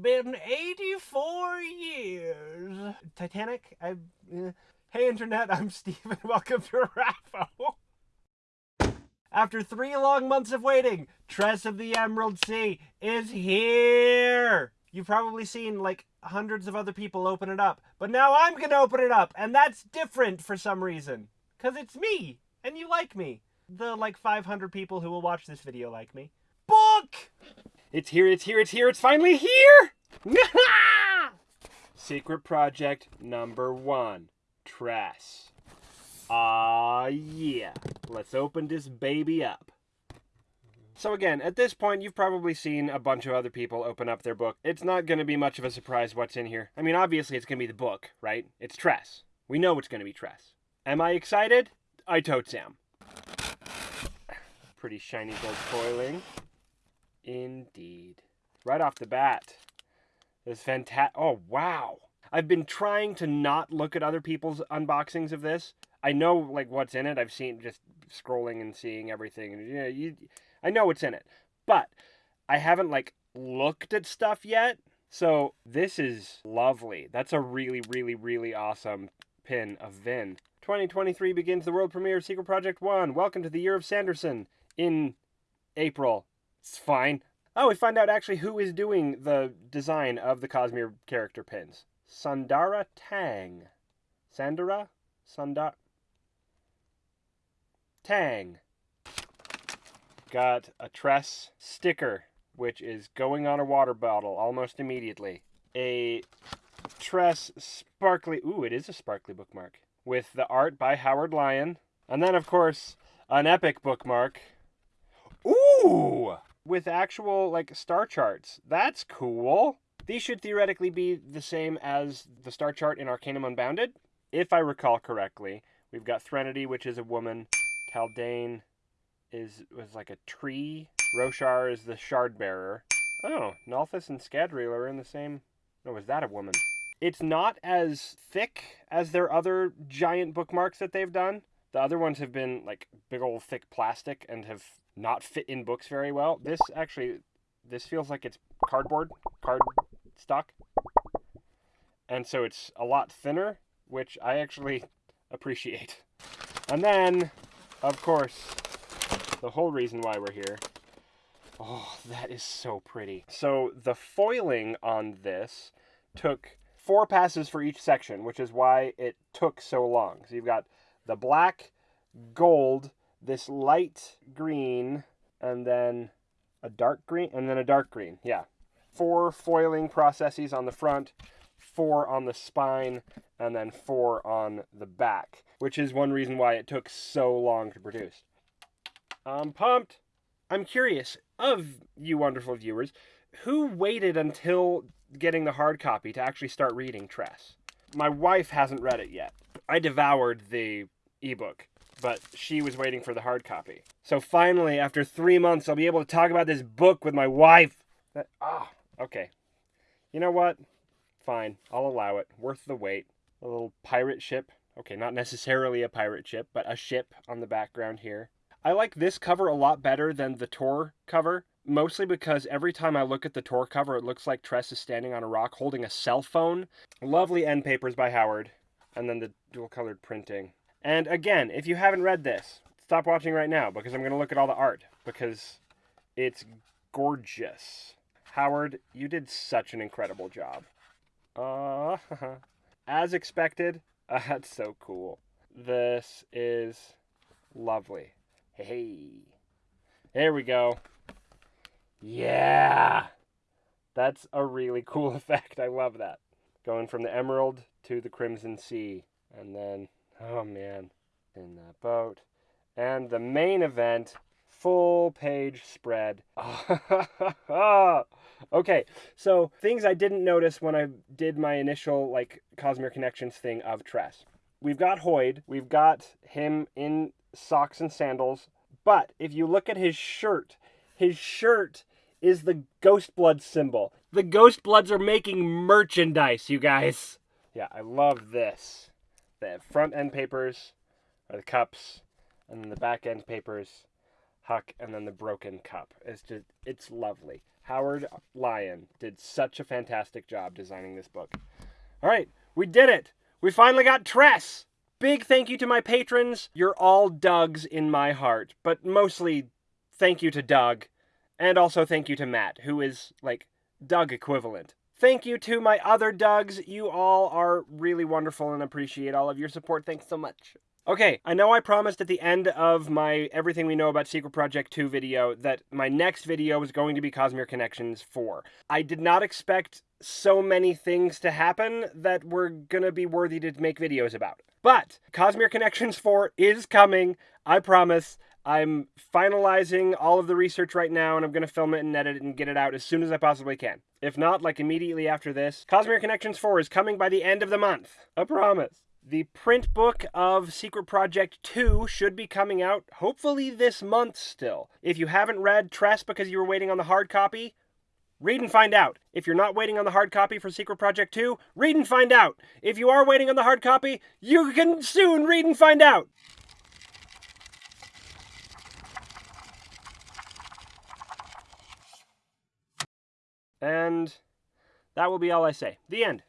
been 84 years. Titanic? I. Uh, hey, Internet, I'm Steven. Welcome to Raffo. After three long months of waiting, Tress of the Emerald Sea is here! You've probably seen like hundreds of other people open it up, but now I'm gonna open it up, and that's different for some reason. Cause it's me, and you like me. The like 500 people who will watch this video like me. Book! It's here, it's here, it's here, it's finally here! Secret project number one Tress. Ah, yeah. Let's open this baby up. So again, at this point, you've probably seen a bunch of other people open up their book. It's not going to be much of a surprise what's in here. I mean, obviously it's going to be the book, right? It's Tress. We know it's going to be Tress. Am I excited? I totes am. Pretty shiny gold foiling. Indeed. Right off the bat. This fantastic. Oh, wow. I've been trying to not look at other people's unboxings of this I know like what's in it. I've seen just scrolling and seeing everything, and you know, you, I know what's in it, but I haven't like looked at stuff yet. So this is lovely. That's a really, really, really awesome pin of Vin. 2023 begins the world premiere of Secret Project 1. Welcome to the year of Sanderson in April. It's fine. Oh, we find out actually who is doing the design of the Cosmere character pins. Sandara Tang. Sandara? Sandara? Tang. Got a Tress sticker, which is going on a water bottle almost immediately. A Tress sparkly, ooh, it is a sparkly bookmark, with the art by Howard Lyon. And then, of course, an epic bookmark. Ooh! With actual, like, star charts. That's cool. These should theoretically be the same as the star chart in Arcanum Unbounded. If I recall correctly, we've got Threnody, which is a woman. Haldane is was like a tree. Roshar is the shard bearer. Oh, Nalthis and Scadrial are in the same. Oh, no, was that a woman? It's not as thick as their other giant bookmarks that they've done. The other ones have been like big old thick plastic and have not fit in books very well. This actually, this feels like it's cardboard, card stock. And so it's a lot thinner, which I actually appreciate. And then of course, the whole reason why we're here. Oh, that is so pretty. So the foiling on this took four passes for each section, which is why it took so long. So you've got the black, gold, this light green, and then a dark green, and then a dark green. Yeah. Four foiling processes on the front, four on the spine, and then four on the back, which is one reason why it took so long to produce. I'm pumped. I'm curious of you wonderful viewers, who waited until getting the hard copy to actually start reading Tress? My wife hasn't read it yet. I devoured the ebook, but she was waiting for the hard copy. So finally, after three months, I'll be able to talk about this book with my wife. That, ah, okay. You know what? Fine, I'll allow it. Worth the wait. A little pirate ship. Okay, not necessarily a pirate ship, but a ship on the background here. I like this cover a lot better than the Tor cover, mostly because every time I look at the Tor cover, it looks like Tress is standing on a rock holding a cell phone. Lovely end papers by Howard, and then the dual colored printing. And again, if you haven't read this, stop watching right now because I'm going to look at all the art because it's gorgeous. Howard, you did such an incredible job. Uh, as expected. Uh, that's so cool. This is lovely. Hey, there we go. Yeah, that's a really cool effect. I love that. Going from the emerald to the crimson sea, and then oh man, in that boat, and the main event full page spread. okay, so things I didn't notice when I did my initial like Cosmere Connections thing of Tress. We've got Hoid, we've got him in socks and sandals, but if you look at his shirt, his shirt is the Ghost Blood symbol. The Ghost Bloods are making merchandise, you guys. Yeah, I love this. The front end papers are the cups, and then the back end papers Huck, and then the broken cup. It's just, it's lovely. Howard Lyon did such a fantastic job designing this book. All right, we did it. We finally got Tress. Big thank you to my patrons. You're all Dougs in my heart, but mostly thank you to Doug, and also thank you to Matt, who is like Doug equivalent. Thank you to my other Dougs. You all are really wonderful and appreciate all of your support. Thanks so much. Okay, I know I promised at the end of my Everything We Know About Secret Project 2 video that my next video was going to be Cosmere Connections 4. I did not expect so many things to happen that were gonna be worthy to make videos about. But Cosmere Connections 4 is coming, I promise. I'm finalizing all of the research right now, and I'm going to film it and edit it and get it out as soon as I possibly can. If not, like immediately after this. Cosmere Connections 4 is coming by the end of the month. I promise. The print book of Secret Project 2 should be coming out hopefully this month still. If you haven't read Tress because you were waiting on the hard copy, read and find out. If you're not waiting on the hard copy for Secret Project 2, read and find out. If you are waiting on the hard copy, you can soon read and find out. And that will be all I say. The end.